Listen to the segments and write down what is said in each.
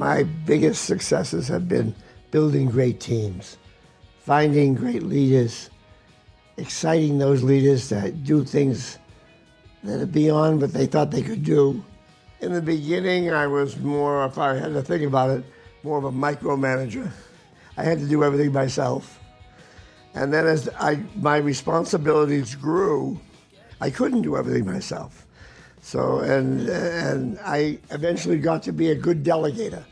My biggest successes have been building great teams, finding great leaders, exciting those leaders that do things that are beyond what they thought they could do. In the beginning, I was more, if I had to think about it, more of a micromanager. I had to do everything myself. And then as I, my responsibilities grew, I couldn't do everything myself. So, and, and I eventually got to be a good delegator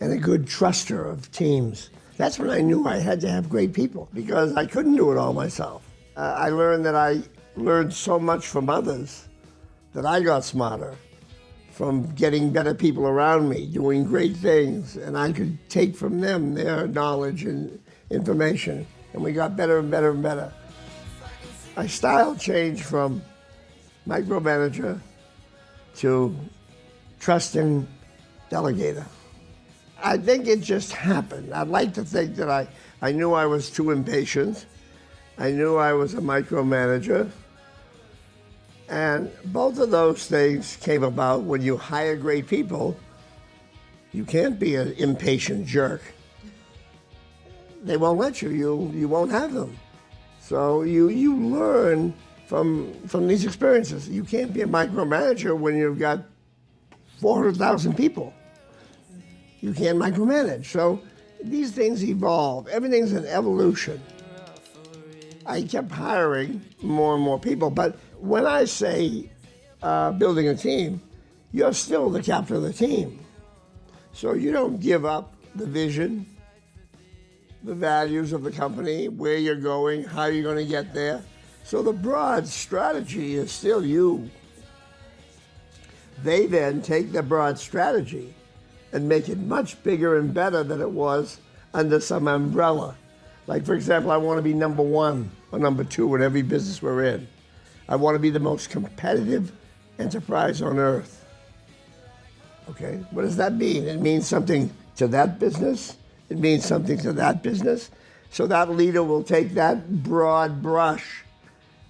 and a good truster of teams. That's when I knew I had to have great people because I couldn't do it all myself. Uh, I learned that I learned so much from others that I got smarter from getting better people around me, doing great things, and I could take from them their knowledge and information, and we got better and better and better. My style changed from micromanager to trusting delegator. I think it just happened. I'd like to think that I, I knew I was too impatient. I knew I was a micromanager. And both of those things came about when you hire great people. You can't be an impatient jerk. They won't let you. You you won't have them. So you you learn from from these experiences. You can't be a micromanager when you've got 400,000 people. You can't micromanage. So these things evolve. Everything's an evolution. I kept hiring more and more people, but when I say uh, building a team, you're still the captain of the team. So you don't give up the vision, the values of the company, where you're going, how you're going to get there. So the broad strategy is still you. They then take the broad strategy and make it much bigger and better than it was under some umbrella. Like, for example, I want to be number one or number two in every business we're in. I want to be the most competitive enterprise on earth. Okay, what does that mean? It means something to that business. It means something to that business. So that leader will take that broad brush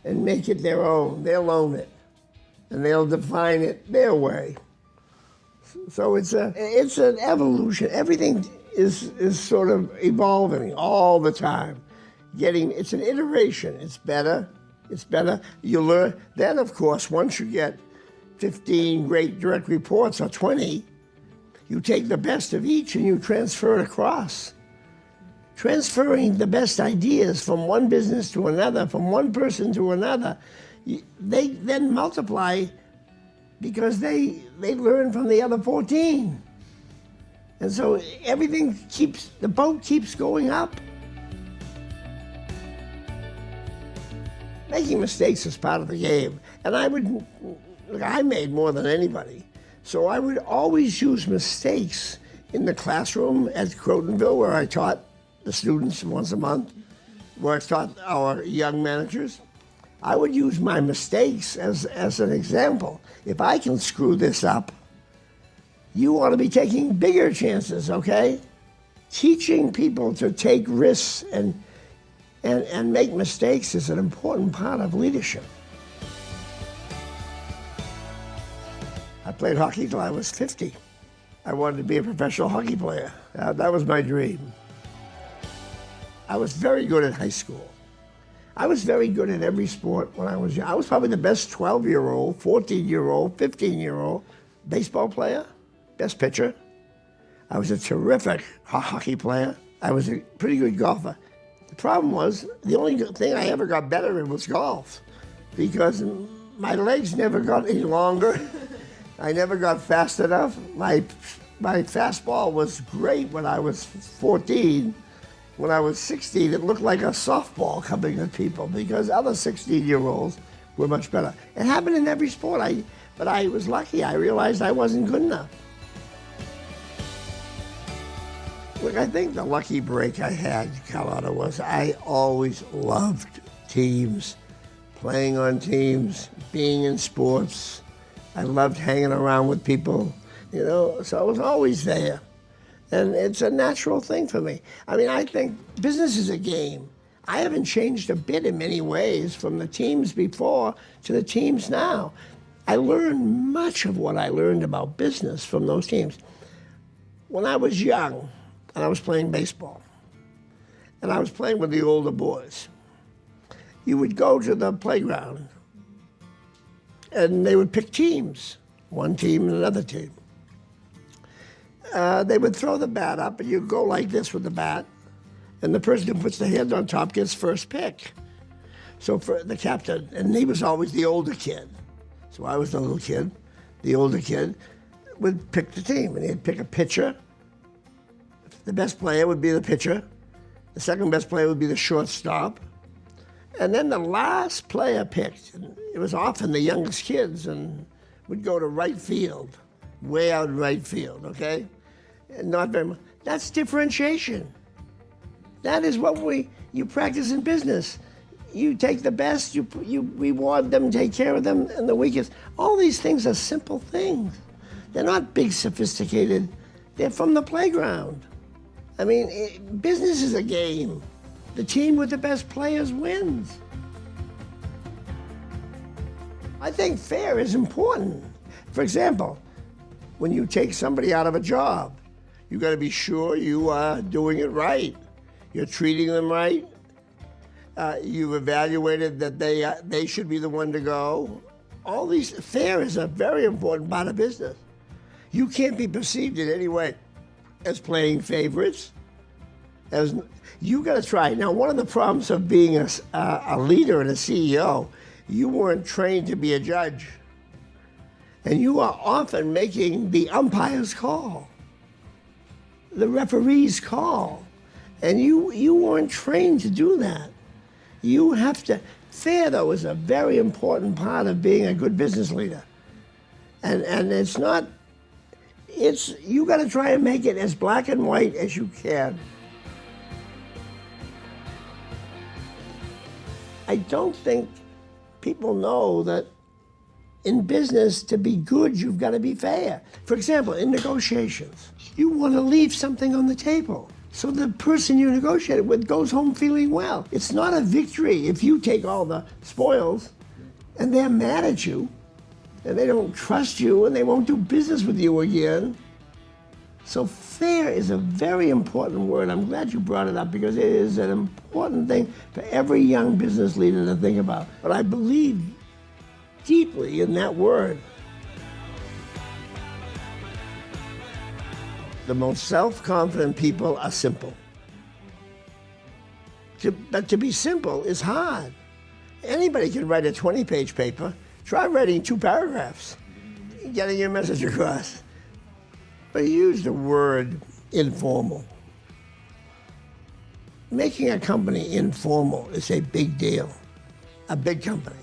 and make it their own. They'll own it. And they'll define it their way. So it's a it's an evolution. Everything is is sort of evolving all the time. Getting it's an iteration. It's better it's better. You learn. Then, of course, once you get 15 great direct reports or 20, you take the best of each and you transfer it across. Transferring the best ideas from one business to another, from one person to another, they then multiply because they, they learn from the other 14. And so everything keeps, the boat keeps going up. making mistakes is part of the game. And I would, I made more than anybody. So I would always use mistakes in the classroom at Crotonville where I taught the students once a month, where I taught our young managers. I would use my mistakes as, as an example. If I can screw this up, you want to be taking bigger chances, okay? Teaching people to take risks and and, and make mistakes is an important part of leadership. I played hockey till I was 50. I wanted to be a professional hockey player. Uh, that was my dream. I was very good at high school. I was very good at every sport when I was young. I was probably the best 12-year-old, 14-year-old, 15-year-old baseball player, best pitcher. I was a terrific hockey player. I was a pretty good golfer. The problem was, the only thing I ever got better in was golf because my legs never got any longer. I never got fast enough. My, my fastball was great when I was 14. When I was 16, it looked like a softball coming at people because other 16-year-olds were much better. It happened in every sport, I, but I was lucky. I realized I wasn't good enough. Look, I think the lucky break I had, Carlotta, was I always loved teams, playing on teams, being in sports. I loved hanging around with people, you know, so I was always there. And it's a natural thing for me. I mean, I think business is a game. I haven't changed a bit in many ways from the teams before to the teams now. I learned much of what I learned about business from those teams. When I was young and I was playing baseball, and I was playing with the older boys, you would go to the playground and they would pick teams, one team and another team. Uh, they would throw the bat up and you go like this with the bat, and the person who puts the hand on top gets first pick. So for the captain, and he was always the older kid. So I was the little kid, the older kid would pick the team, and he'd pick a pitcher. The best player would be the pitcher. The second best player would be the shortstop. And then the last player picked, and it was often the youngest kids, and would go to right field, way out in right field, okay? Not very much. That's differentiation. That is what we you practice in business. You take the best, you you reward them, take care of them, and the weakest. All these things are simple things. They're not big, sophisticated. They're from the playground. I mean, it, business is a game. The team with the best players wins. I think fair is important. For example, when you take somebody out of a job, you got to be sure you are doing it right. You're treating them right. Uh, you've evaluated that they uh, they should be the one to go. All these fair is a very important part of business. You can't be perceived in any way as playing favorites. As you got to try. Now, one of the problems of being a, a leader and a CEO, you weren't trained to be a judge, and you are often making the umpire's call, the referee's call, and you you weren't trained to do that. You have to. Fair, though, is a very important part of being a good business leader, and and it's not. It's you got to try and make it as black and white as you can. I don't think people know that in business, to be good, you've got to be fair. For example, in negotiations, you want to leave something on the table. So the person you negotiated with goes home feeling well. It's not a victory if you take all the spoils and they're mad at you and they don't trust you and they won't do business with you again. So fair is a very important word. I'm glad you brought it up because it is an important thing for every young business leader to think about. But I believe deeply in that word. The most self-confident people are simple. To, but to be simple is hard. Anybody can write a 20-page paper. Try writing two paragraphs, getting your message across. But he used the word informal. Making a company informal is a big deal, a big company.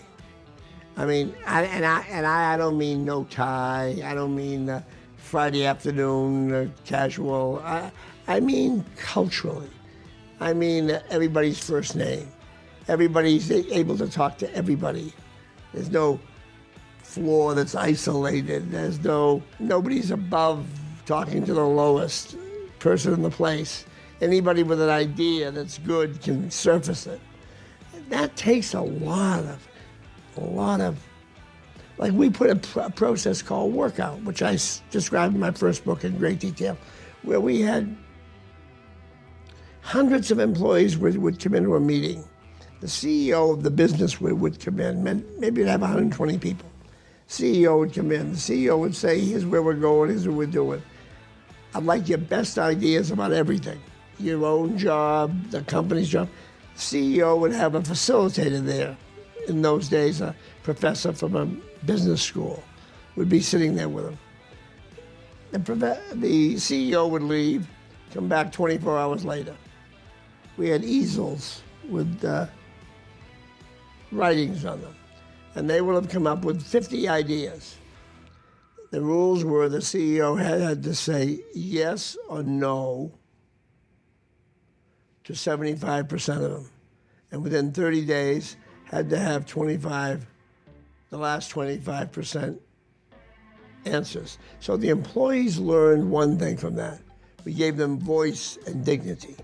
I mean, I, and I and I, I don't mean no tie. I don't mean uh, Friday afternoon uh, casual. I, I mean culturally. I mean uh, everybody's first name. Everybody's able to talk to everybody. There's no floor that's isolated. There's no nobody's above talking to the lowest person in the place. Anybody with an idea that's good can surface it. That takes a lot of, a lot of, like we put a, pr a process called workout, which I described in my first book in great detail, where we had hundreds of employees would, would come into a meeting. The CEO of the business would, would come in, maybe we'd have 120 people. CEO would come in. The CEO would say, here's where we're going, here's what we're doing. I'd like your best ideas about everything. Your own job, the company's job. CEO would have a facilitator there. In those days, a professor from a business school would be sitting there with him. The, the CEO would leave, come back 24 hours later. We had easels with uh, writings on them. And they would have come up with 50 ideas the rules were the CEO had, had to say yes or no to 75% of them. And within 30 days, had to have 25, the last 25% answers. So the employees learned one thing from that. We gave them voice and dignity.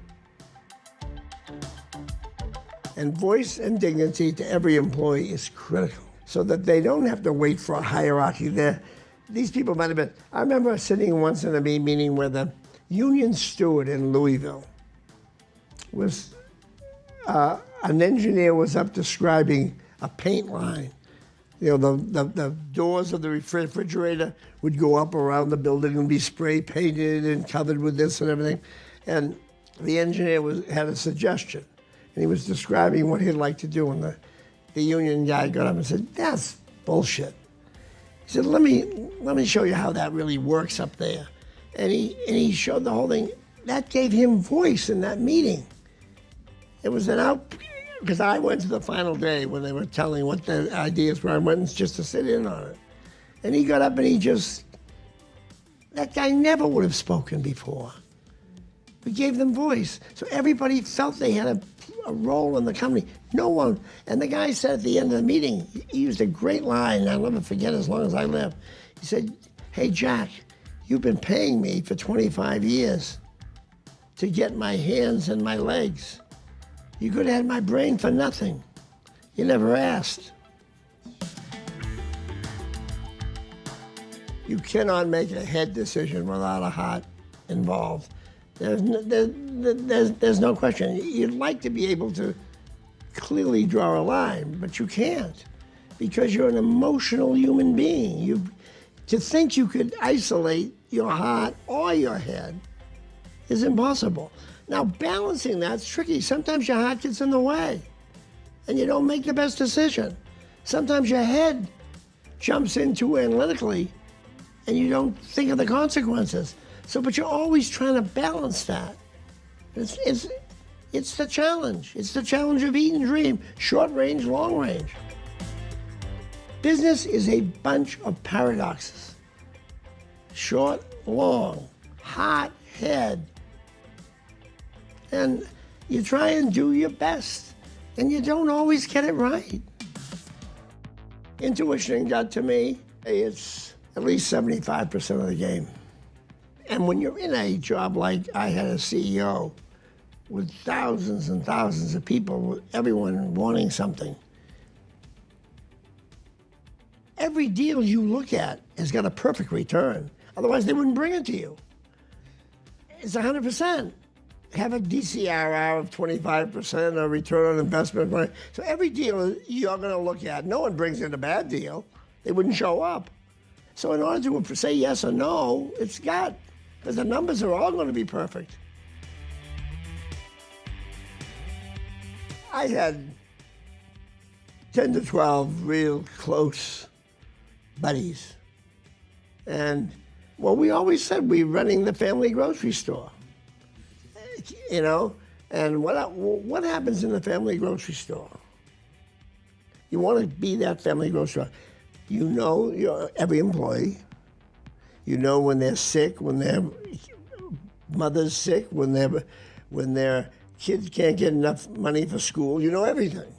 And voice and dignity to every employee is critical so that they don't have to wait for a hierarchy there these people might have been. I remember sitting once in a meeting where the union steward in Louisville was uh, an engineer was up describing a paint line. You know, the, the, the, doors of the refrigerator would go up around the building and be spray painted and covered with this and everything. And the engineer was, had a suggestion, and he was describing what he'd like to do. And the, the union guy got up and said, That's bullshit. He said, let me, let me show you how that really works up there. And he, and he showed the whole thing. That gave him voice in that meeting. It was an out, because I went to the final day when they were telling what the ideas were. I went just to sit in on it. And he got up and he just, that guy never would have spoken before. We gave them voice. So everybody felt they had a, a, role in the company. No one, and the guy said at the end of the meeting, he used a great line, I'll never forget as long as I live. He said, Hey, Jack, you've been paying me for 25 years to get my hands and my legs. You could have had my brain for nothing. You never asked. You cannot make a head decision without a heart involved. There's no, there, there's, there's no question. You'd like to be able to clearly draw a line, but you can't because you're an emotional human being. You, to think you could isolate your heart or your head is impossible. Now, balancing that's tricky. Sometimes your heart gets in the way and you don't make the best decision. Sometimes your head jumps in too analytically and you don't think of the consequences. So, but you're always trying to balance that. It's, it's, it's the challenge. It's the challenge of eat and dream, short range, long range. Business is a bunch of paradoxes. Short, long, hot, head. And you try and do your best, and you don't always get it right. Intuition got to me. It's at least 75% of the game. And when you're in a job like I had a CEO with thousands and thousands of people, everyone wanting something, every deal you look at has got a perfect return. Otherwise, they wouldn't bring it to you. It's 100%. Have a DCRR of 25%, a return on investment. So every deal you're going to look at, no one brings in a bad deal. They wouldn't show up. So in order to say yes or no, it's got because the numbers are all going to be perfect. I had 10 to 12 real close buddies. And well, we always said we're running the family grocery store. You know, and what, what happens in the family grocery store? You want to be that family grocery store. You know your, every employee. You know when they're sick, when their mother's sick, when their when their kids can't get enough money for school. You know everything.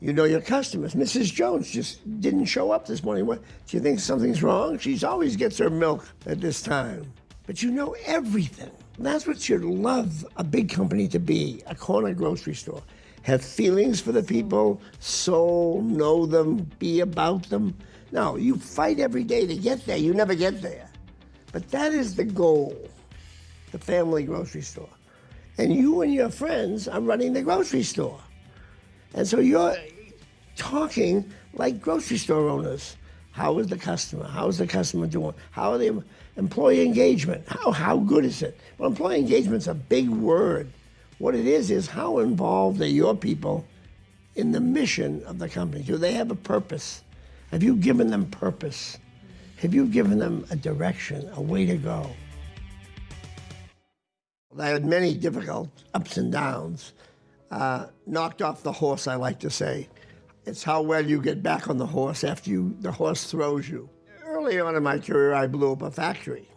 You know your customers. Mrs. Jones just didn't show up this morning. What? Do you think something's wrong? She always gets her milk at this time. But you know everything. That's what you'd love a big company to be, a corner grocery store. Have feelings for the people, soul, know them, be about them. No, you fight every day to get there. You never get there. But that is the goal, the family grocery store. And you and your friends are running the grocery store. And so you're talking like grocery store owners. How is the customer? How is the customer doing? How are the employee engagement? How, how good is it? Well, employee engagement's a big word. What it is is how involved are your people in the mission of the company? Do they have a purpose? Have you given them purpose? Have you given them a direction, a way to go? I had many difficult ups and downs. Uh, knocked off the horse, I like to say. It's how well you get back on the horse after you, the horse throws you. Early on in my career, I blew up a factory.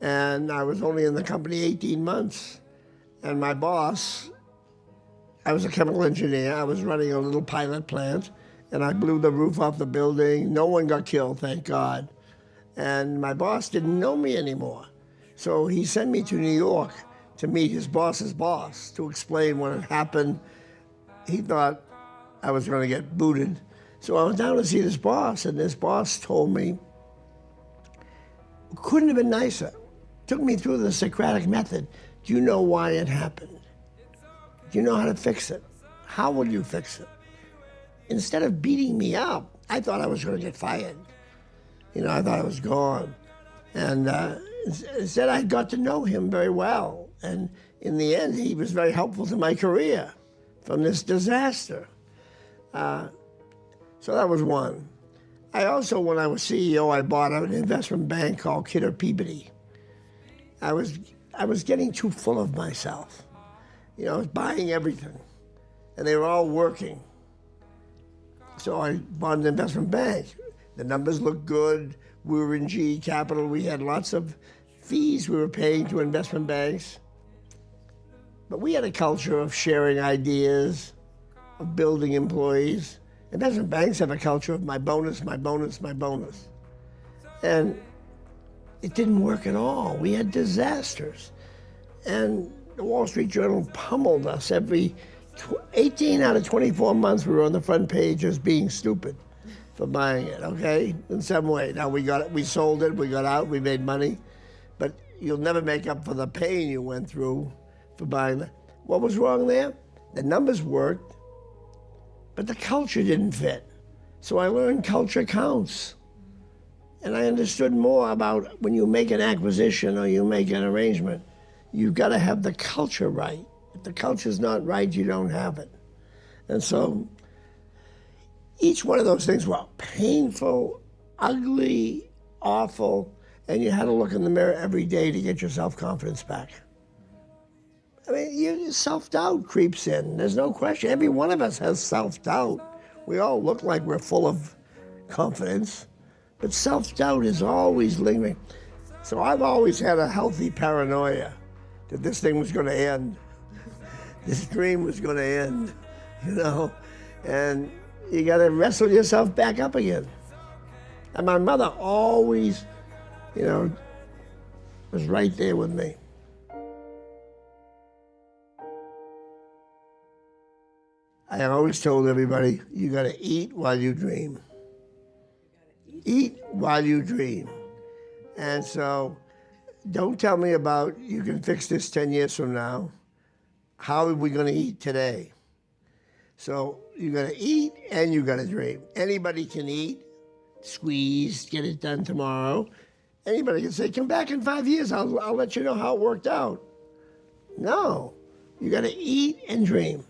And I was only in the company 18 months. And my boss, I was a chemical engineer, I was running a little pilot plant and I blew the roof off the building. No one got killed, thank God. And my boss didn't know me anymore. So he sent me to New York to meet his boss's boss to explain what had happened. He thought I was going to get booted. So I went down to see this boss, and this boss told me, couldn't have been nicer. took me through the Socratic method. Do you know why it happened? Do you know how to fix it? How will you fix it? Instead of beating me up, I thought I was going to get fired. You know, I thought I was gone. And uh, instead, I got to know him very well. And in the end, he was very helpful to my career from this disaster. Uh, so that was one. I also, when I was CEO, I bought an investment bank called Kidder Peabody. I was, I was getting too full of myself. You know, I was buying everything. And they were all working. So I bought an investment bank. The numbers looked good. We were in GE Capital. We had lots of fees we were paying to investment banks. But we had a culture of sharing ideas, of building employees. Investment banks have a culture of my bonus, my bonus, my bonus. And it didn't work at all. We had disasters. And the Wall Street Journal pummeled us every 18 out of 24 months we were on the front page as being stupid for buying it, okay? In some way. Now we got it, we sold it, we got out, we made money, but you'll never make up for the pain you went through for buying it. What was wrong there? The numbers worked, but the culture didn't fit. So I learned culture counts. And I understood more about when you make an acquisition or you make an arrangement, you've got to have the culture right. If the culture's not right, you don't have it. And so each one of those things were painful, ugly, awful, and you had to look in the mirror every day to get your self-confidence back. I mean, self-doubt creeps in. There's no question. Every one of us has self-doubt. We all look like we're full of confidence, but self-doubt is always lingering. So I've always had a healthy paranoia that this thing was going to end. this dream was going to end, you know? And you got to wrestle yourself back up again. And my mother always, you know, was right there with me. I always told everybody, you got to eat while you dream. Eat while you dream. And so don't tell me about you can fix this 10 years from now. How are we going to eat today? So you got to eat and you got to dream. Anybody can eat, squeeze, get it done tomorrow. Anybody can say, come back in five years, I'll, I'll let you know how it worked out. No, you got to eat and dream.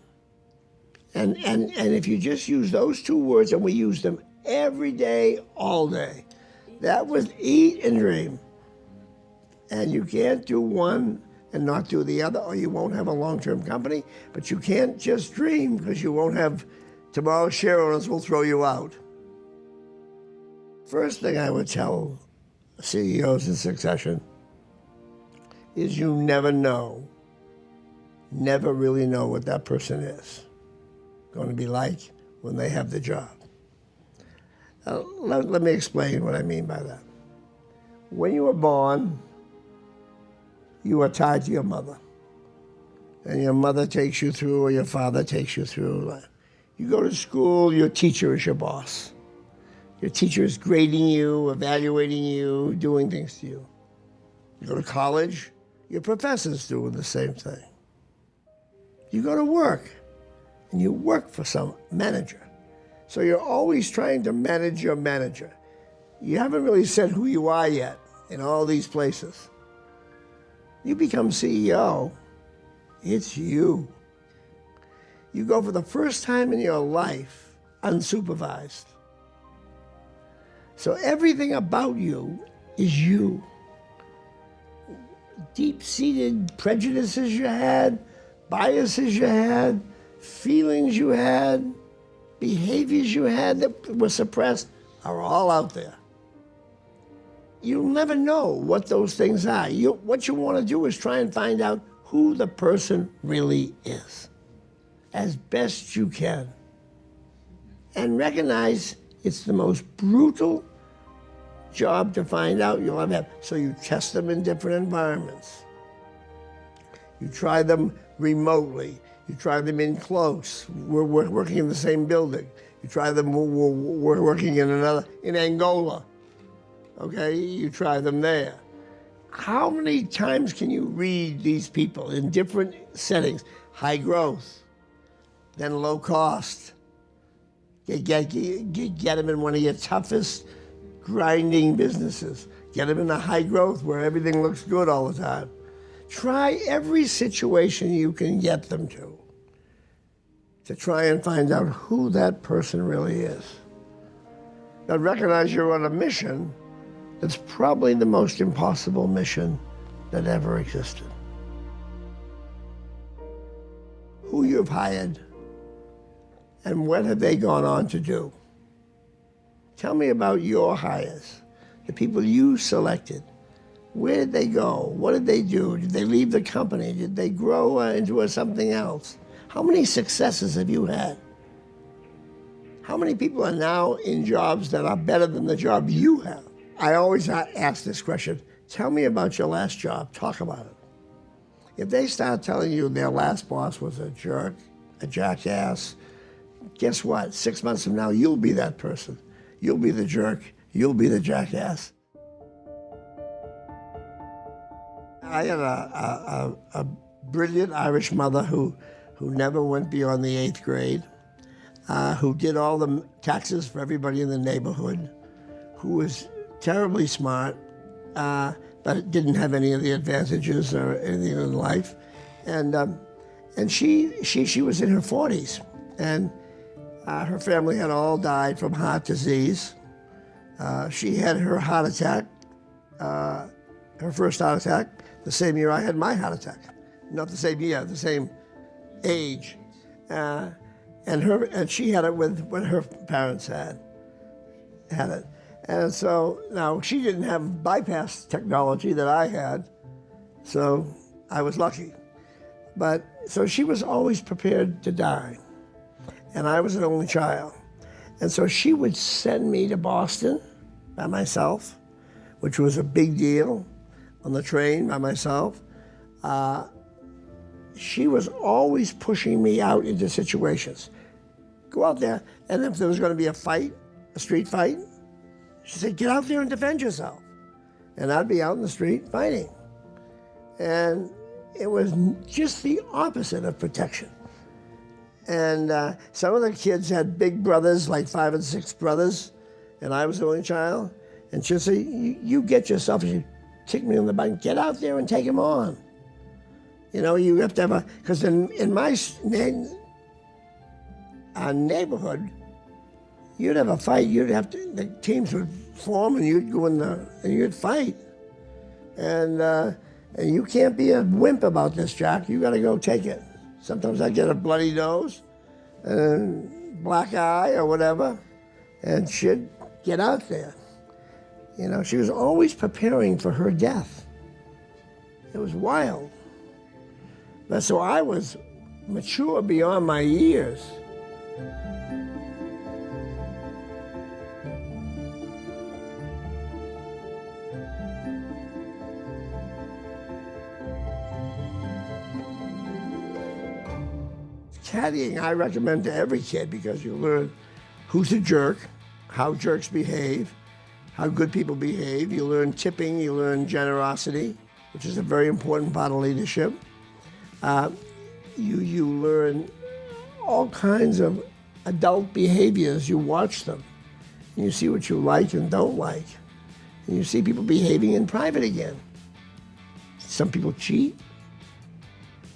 And, and, and if you just use those two words, and we use them every day, all day, that was eat and dream. And you can't do one and not do the other, or you won't have a long-term company. But you can't just dream because you won't have tomorrow's share owners will throw you out. First thing I would tell CEOs in succession is you never know, never really know what that person is going to be like when they have the job. Uh, let, let me explain what I mean by that. When you were born, you are tied to your mother. And your mother takes you through, or your father takes you through. You go to school, your teacher is your boss. Your teacher is grading you, evaluating you, doing things to you. You go to college, your professor's doing the same thing. You go to work, and you work for some manager. So you're always trying to manage your manager. You haven't really said who you are yet in all these places. You become CEO, it's you. You go for the first time in your life unsupervised. So everything about you is you. Deep-seated prejudices you had, biases you had, feelings you had, behaviors you had that were suppressed are all out there you'll never know what those things are. You, what you want to do is try and find out who the person really is as best you can. And recognize it's the most brutal job to find out you'll ever have. So you test them in different environments. You try them remotely. You try them in close. We're, we're working in the same building. You try them, we're, we're working in another, in Angola okay, you try them there. how many times can you read these people in different settings? High growth, then low cost. Get, get, get, get them in one of your toughest grinding businesses. Get them in the high growth where everything looks good all the time. Try every situation you can get them to to try and find out who that person really is. Now recognize you're on a mission that's probably the most impossible mission that ever existed. Who you've hired and what have they gone on to do? Tell me about your hires, the people you selected. Where did they go? What did they do? Did they leave the company? Did they grow uh, into something else? How many successes have you had? How many people are now in jobs that are better than the job you have? I always ask this question, tell me about your last job, talk about it. If they start telling you their last boss was a jerk, a jackass, guess what? Six months from now, you'll be that person. You'll be the jerk, you'll be the jackass. I had a, a, a brilliant Irish mother who who never went beyond the eighth grade, uh, who did all the taxes for everybody in the neighborhood, who was terribly smart, uh, but didn't have any of the advantages or anything in life. And, um, and she, she, she was in her 40s, and uh, her family had all died from heart disease. Uh, she had her heart attack, uh, her first heart attack, the same year I had my heart attack. Not the same year, the same age. Uh, and her and she had it with what her parents had had it. And so now she didn't have bypass technology that I had, so I was lucky. But so she was always prepared to die. And I was an only child. And so she would send me to Boston by myself, which was a big deal, on the train by myself. Uh, she was always pushing me out into situations. Go out there, and if there was going to be a fight, a street fight, she said, get out there and defend yourself. And I'd be out in the street fighting. And it was just the opposite of protection. And uh, some of the kids had big brothers, like five and six brothers, and I was the only child. And she'd say, you, get yourself, she'd me in the butt, get out there and take him on. You know, you have to have a, because in, in my uh, neighborhood, you'd have a fight, you'd have to, the teams would form and you'd go in the, and you'd fight. And, uh, and you can't be a wimp about this, Jack. You got to go take it. Sometimes I get a bloody nose and black eye or whatever, and she'd get out there. You know, she was always preparing for her death. It was wild. But so I was mature beyond my years. Caddying I recommend to every kid because you learn who's a jerk, how jerks behave, how good people behave. You learn tipping, you learn generosity, which is a very important part of leadership. Uh, you, you learn all kinds of adult behaviors. You watch them. And you see what you like and don't like. And you see people behaving in private again. Some people cheat.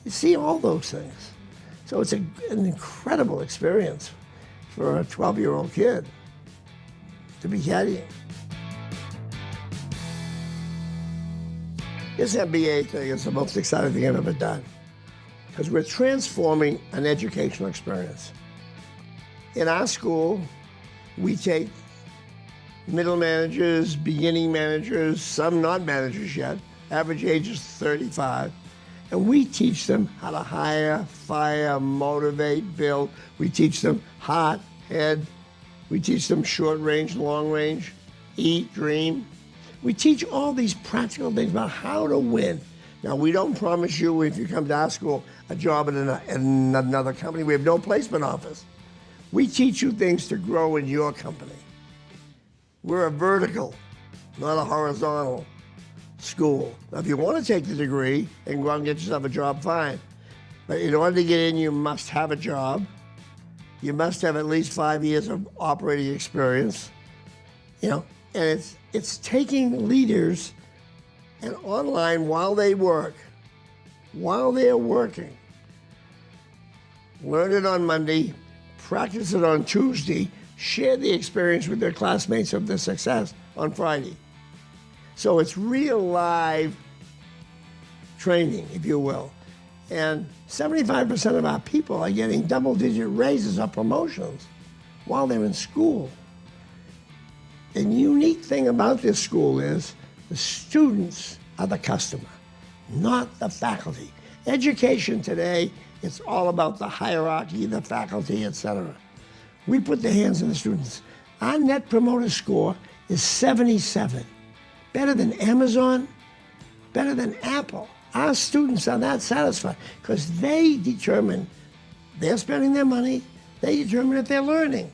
You see all those things. So it's a, an incredible experience for a 12-year-old kid to be caddying. This MBA thing is the most exciting thing I've ever done because we're transforming an educational experience. In our school, we take middle managers, beginning managers, some not managers yet, average age is 35, and we teach them how to hire, fire, motivate, build. We teach them heart, head. We teach them short range, long range, eat, dream. We teach all these practical things about how to win. Now, we don't promise you, if you come to our school, a job in another company. We have no placement office. We teach you things to grow in your company. We're a vertical, not a horizontal. school. Now, if you want to take the degree and go out and get yourself a job, fine. But in order to get in, you must have a job. You must have at least five years of operating experience. You know, and it's it's taking leaders and online while they work, while they're working. Learn it on Monday, practice it on Tuesday, share the experience with their classmates of the success on Friday. So it's real live training, if you will. And 75% of our people are getting double digit raises or promotions while they're in school. The unique thing about this school is the students are the customer, not the faculty. Education today, it's all about the hierarchy, the faculty, etc. We put the hands in the students. Our net promoter score is 77, better than Amazon, better than Apple. Our students are not satisfied because they determine they're spending their money, they determine if they're learning.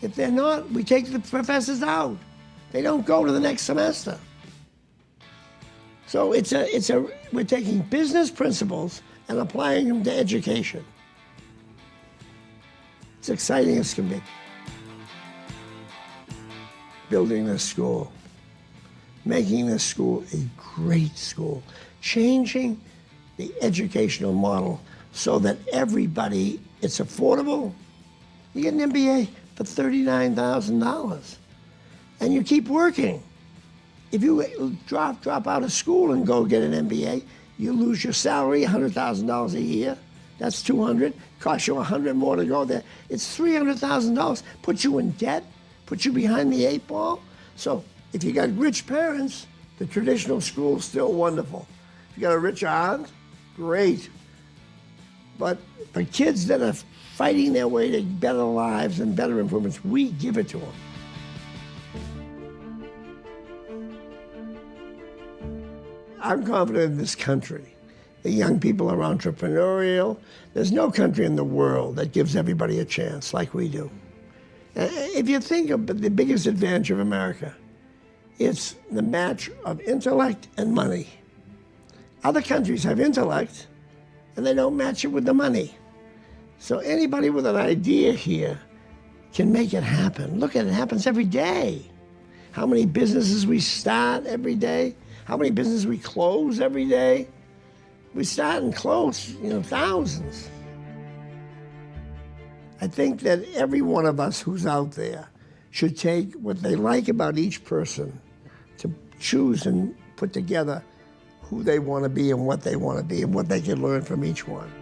If they're not, we take the professors out. They don't go to the next semester. So it's a, it's a, we're taking business principles and applying them to education. It's exciting as can be. Building this school, making this school a great school, changing the educational model so that everybody, it's affordable. You get an MBA for $39,000 and you keep working. If you drop, drop out of school and go get an MBA, you lose your salary, $100,000 a year. That's 200. Costs you 100 more to go there. It's $300,000. Put you in debt. Put you behind the eight ball. So if you got rich parents, the traditional school's still wonderful. If you got a rich aunt, great. But for kids that are fighting their way to better lives and better improvements, we give it to them. I'm confident in this country. The young people are entrepreneurial. There's no country in the world that gives everybody a chance like we do. If you think of the biggest advantage of America, it's the match of intellect and money. Other countries have intellect, and they don't match it with the money. So anybody with an idea here can make it happen. Look at it, it happens every day. How many businesses we start every day, how many businesses we close every day. We start and close, you know, thousands. I think that every one of us who's out there should take what they like about each person to choose and put together who they want to be and what they want to be and what they can learn from each one.